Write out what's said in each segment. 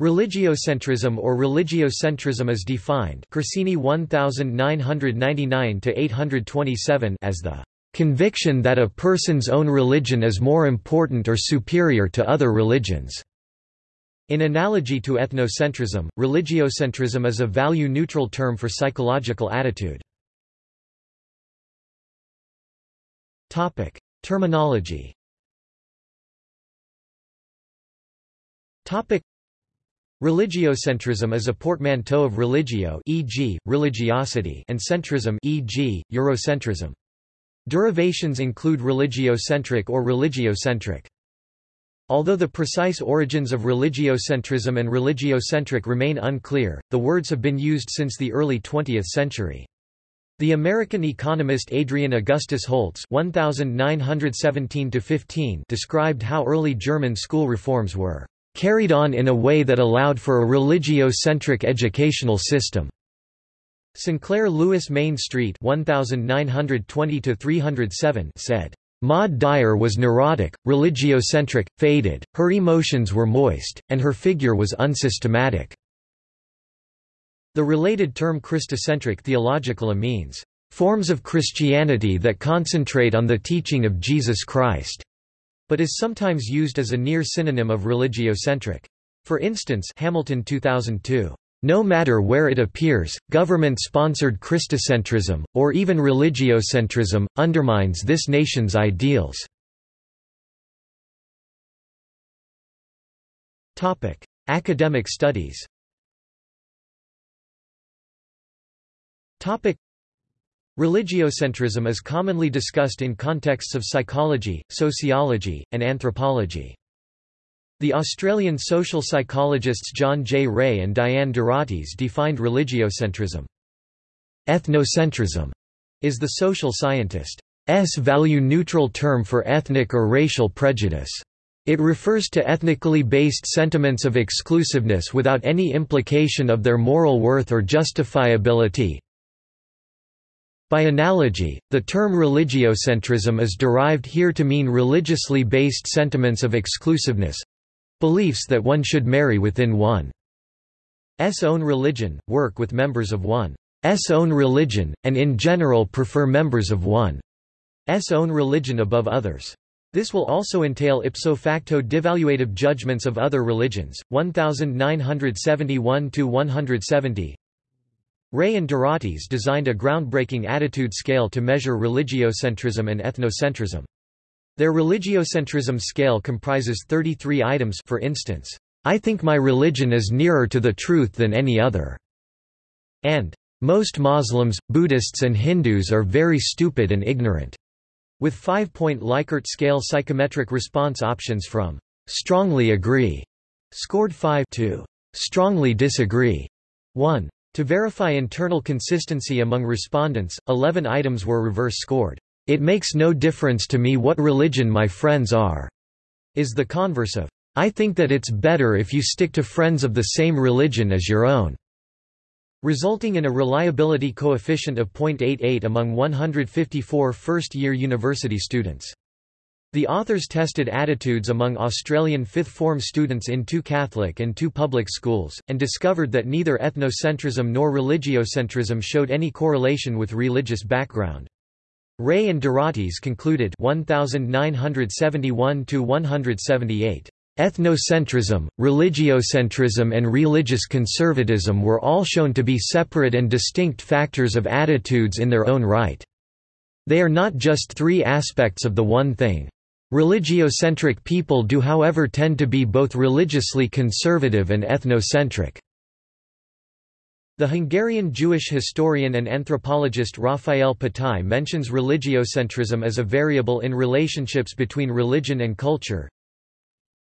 Religiocentrism or religiocentrism is defined Corsini 1999-827 as the conviction that a person's own religion is more important or superior to other religions. In analogy to ethnocentrism, religiocentrism is a value-neutral term for psychological attitude. Topic: Terminology Religiocentrism is a portmanteau of religio e.g., religiosity and centrism e.g., Eurocentrism. Derivations include religiocentric or religiocentric. Although the precise origins of religiocentrism and religiocentric remain unclear, the words have been used since the early 20th century. The American economist Adrian Augustus Holtz (1917–15) described how early German school reforms were carried on in a way that allowed for a religio-centric educational system. Sinclair Lewis Main Street 1920 said, Maud Dyer was neurotic, religiocentric, faded, her emotions were moist, and her figure was unsystematic. The related term Christocentric theological means, forms of Christianity that concentrate on the teaching of Jesus Christ but is sometimes used as a near synonym of religiocentric. For instance Hamilton 2002, "...no matter where it appears, government-sponsored Christocentrism, or even religiocentrism, undermines this nation's ideals." Academic studies Religiocentrism is commonly discussed in contexts of psychology, sociology, and anthropology. The Australian social psychologists John J. Ray and Diane de defined religiocentrism. Ethnocentrism is the social scientist's value-neutral term for ethnic or racial prejudice. It refers to ethnically based sentiments of exclusiveness without any implication of their moral worth or justifiability, by analogy, the term religiocentrism is derived here to mean religiously based sentiments of exclusiveness—beliefs that one should marry within one's own religion, work with members of one's own religion, and in general prefer members of one's own religion above others. This will also entail ipso facto devaluative judgments of other religions. 1971 170 Ray and de designed a groundbreaking attitude scale to measure religiocentrism and ethnocentrism. Their religiocentrism scale comprises 33 items for instance, I think my religion is nearer to the truth than any other, and most Muslims, Buddhists and Hindus are very stupid and ignorant, with five-point Likert scale psychometric response options from strongly agree, scored 5 to strongly disagree, 1. To verify internal consistency among respondents, 11 items were reverse scored. It makes no difference to me what religion my friends are, is the converse of, I think that it's better if you stick to friends of the same religion as your own, resulting in a reliability coefficient of 0.88 among 154 first-year university students. The authors tested attitudes among Australian fifth-form students in two Catholic and two public schools, and discovered that neither ethnocentrism nor religiocentrism showed any correlation with religious background. Ray and Doratis concluded 1971–178. Ethnocentrism, religiocentrism and religious conservatism were all shown to be separate and distinct factors of attitudes in their own right. They are not just three aspects of the one thing. Religiocentric people do however tend to be both religiously conservative and ethnocentric. The Hungarian Jewish historian and anthropologist Raphael Patai mentions religiocentrism as a variable in relationships between religion and culture.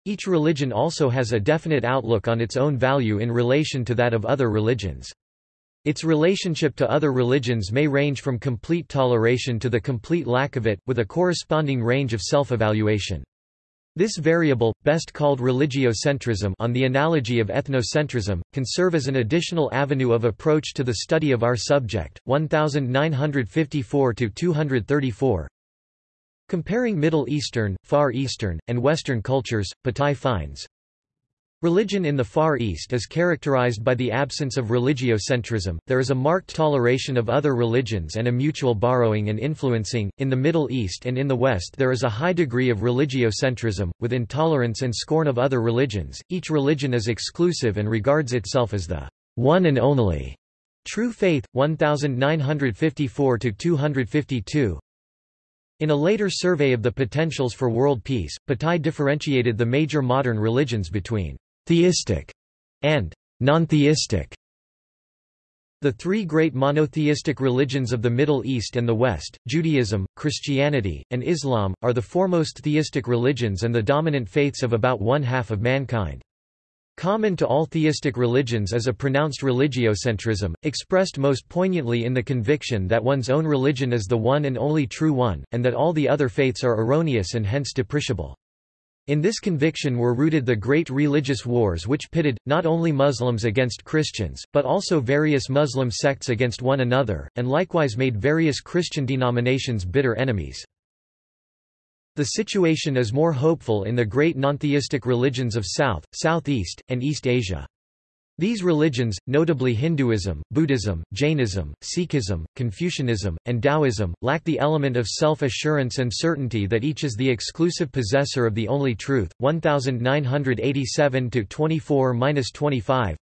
Each religion also has a definite outlook on its own value in relation to that of other religions. Its relationship to other religions may range from complete toleration to the complete lack of it, with a corresponding range of self-evaluation. This variable, best called religiocentrism on the analogy of ethnocentrism, can serve as an additional avenue of approach to the study of our subject. 1954–234 Comparing Middle Eastern, Far Eastern, and Western cultures, Patai finds Religion in the Far East is characterized by the absence of religiocentrism, there is a marked toleration of other religions and a mutual borrowing and influencing. In the Middle East and in the West, there is a high degree of religiocentrism, with intolerance and scorn of other religions. Each religion is exclusive and regards itself as the one and only true faith. 1954 252. In a later survey of the potentials for world peace, Patai differentiated the major modern religions between theistic, and non-theistic. The three great monotheistic religions of the Middle East and the West, Judaism, Christianity, and Islam, are the foremost theistic religions and the dominant faiths of about one-half of mankind. Common to all theistic religions is a pronounced religiocentrism, expressed most poignantly in the conviction that one's own religion is the one and only true one, and that all the other faiths are erroneous and hence depreciable. In this conviction were rooted the great religious wars which pitted, not only Muslims against Christians, but also various Muslim sects against one another, and likewise made various Christian denominations bitter enemies. The situation is more hopeful in the great nontheistic religions of South, Southeast, and East Asia. These religions, notably Hinduism, Buddhism, Jainism, Sikhism, Confucianism, and Taoism, lack the element of self-assurance and certainty that each is the exclusive possessor of the only truth. 1987 to 24-25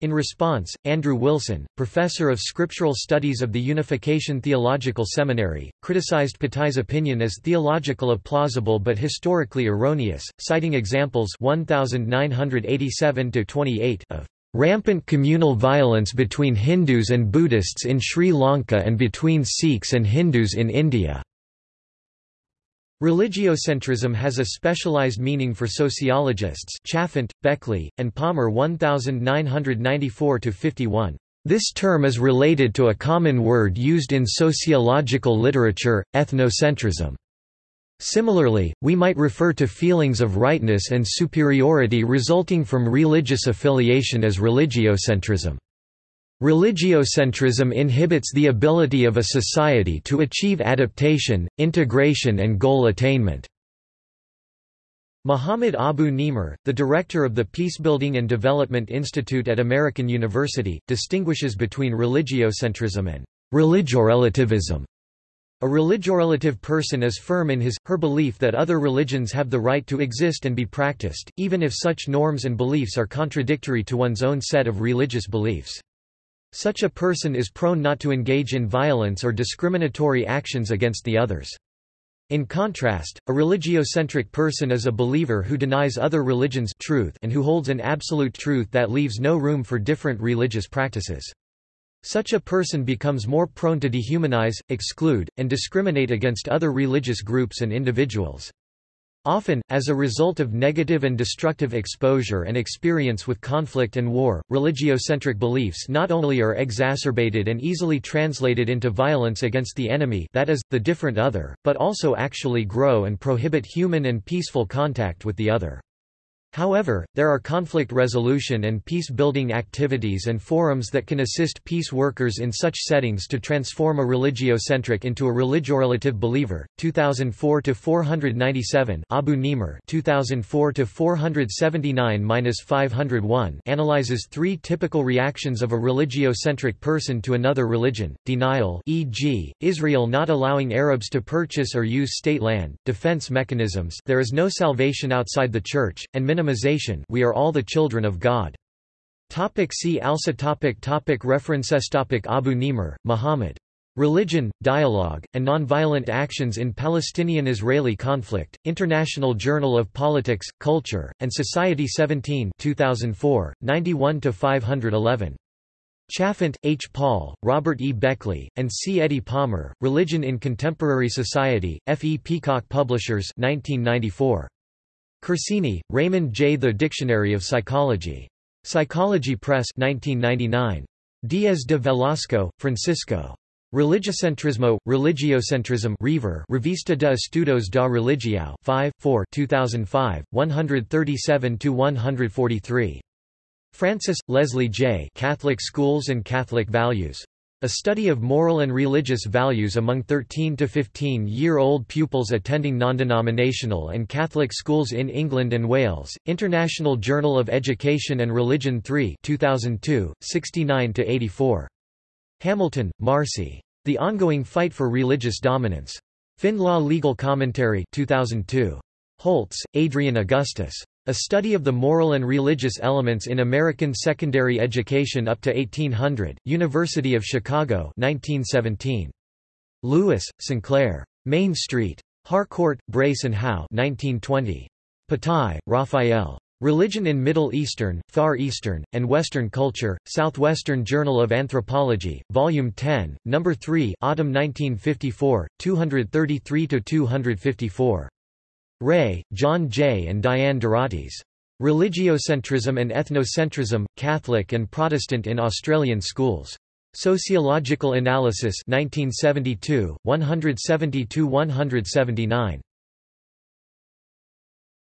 in response, Andrew Wilson, professor of scriptural studies of the Unification Theological Seminary, criticized Patai's opinion as theological plausible but historically erroneous, citing examples 1987 of rampant communal violence between Hindus and Buddhists in Sri Lanka and between Sikhs and Hindus in India. Religiocentrism has a specialized meaning for sociologists Chalfant, Beckley, and Palmer 1994–51. This term is related to a common word used in sociological literature, ethnocentrism. Similarly, we might refer to feelings of rightness and superiority resulting from religious affiliation as religiocentrism. Religiocentrism inhibits the ability of a society to achieve adaptation, integration and goal attainment. Muhammad Abu Nimer, the director of the Peacebuilding and Development Institute at American University, distinguishes between religiocentrism and religiorelativism. A religiorelative person is firm in his, her belief that other religions have the right to exist and be practiced, even if such norms and beliefs are contradictory to one's own set of religious beliefs. Such a person is prone not to engage in violence or discriminatory actions against the others. In contrast, a religiocentric person is a believer who denies other religions truth and who holds an absolute truth that leaves no room for different religious practices. Such a person becomes more prone to dehumanize, exclude, and discriminate against other religious groups and individuals. Often, as a result of negative and destructive exposure and experience with conflict and war, religiocentric beliefs not only are exacerbated and easily translated into violence against the enemy that is, the different other, but also actually grow and prohibit human and peaceful contact with the other. However, there are conflict resolution and peace-building activities and forums that can assist peace workers in such settings to transform a religiocentric into a religiorelative believer. 2004 to 497 Abu Nimer 2004 to 479-501 analyzes three typical reactions of a religiocentric person to another religion: denial, e.g., Israel not allowing Arabs to purchase or use state land; defense mechanisms, there is no salvation outside the church, and minimization we are all the children of God. Topic see also topic topic References topic Abu Nimer, Muhammad. Religion, Dialogue, and Nonviolent Actions in Palestinian-Israeli Conflict, International Journal of Politics, Culture, and Society 17 2004, 91–511. Chalfant, H. Paul, Robert E. Beckley, and C. Eddie Palmer, Religion in Contemporary Society, F. E. Peacock Publishers 1994. Corsini, Raymond J. The Dictionary of Psychology. Psychology Press 1999. Diaz de Velasco, Francisco. Religicentrismo, Religiocentrism REVER Revista de Estudos da Religião 5, 4 2005, 137–143. Francis, Leslie J. Catholic Schools and Catholic Values. A study of moral and religious values among 13 to 15-year-old pupils attending non-denominational and Catholic schools in England and Wales. International Journal of Education and Religion 3, 2002, 69 to 84. Hamilton, Marci. The Ongoing Fight for Religious Dominance. FindLaw Legal Commentary 2002. Holtz, Adrian Augustus. A study of the moral and religious elements in American secondary education up to 1800, University of Chicago 1917. Lewis, Sinclair. Main Street. Harcourt, Brace and Howe 1920. Patai, Raphael. Religion in Middle Eastern, Far Eastern, and Western Culture, Southwestern Journal of Anthropology, Volume 10, No. 3 Autumn 1954, 233–254. Ray, John J. and Diane Doratis. Religiocentrism and Ethnocentrism, Catholic and Protestant in Australian Schools. Sociological Analysis 1972, 170–179.